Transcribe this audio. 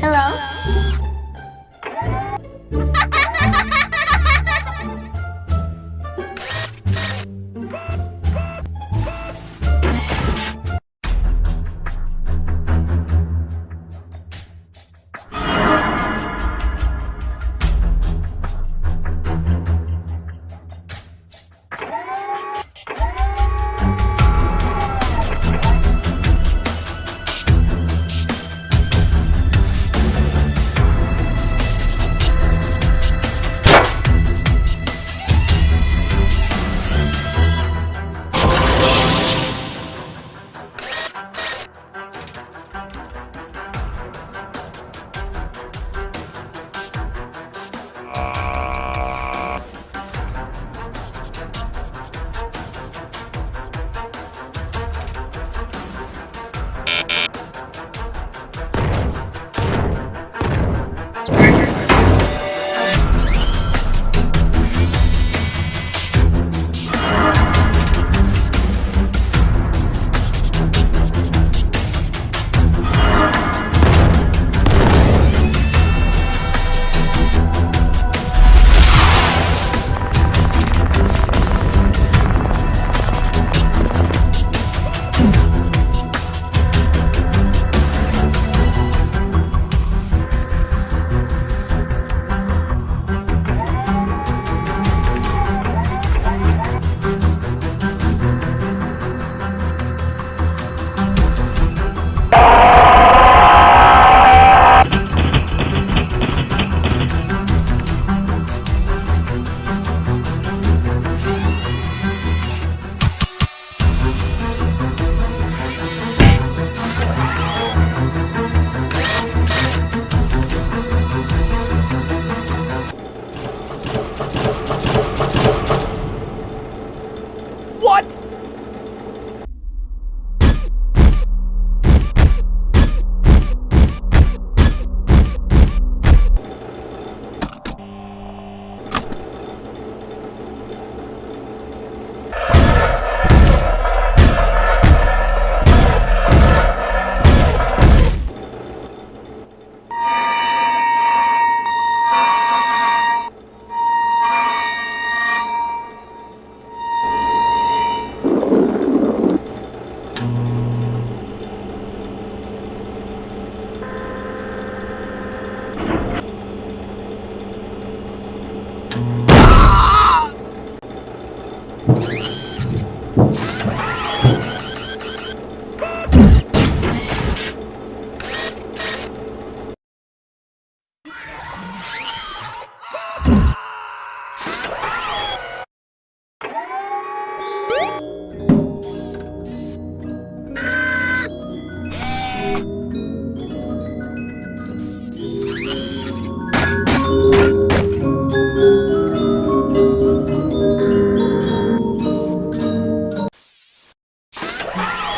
Hello?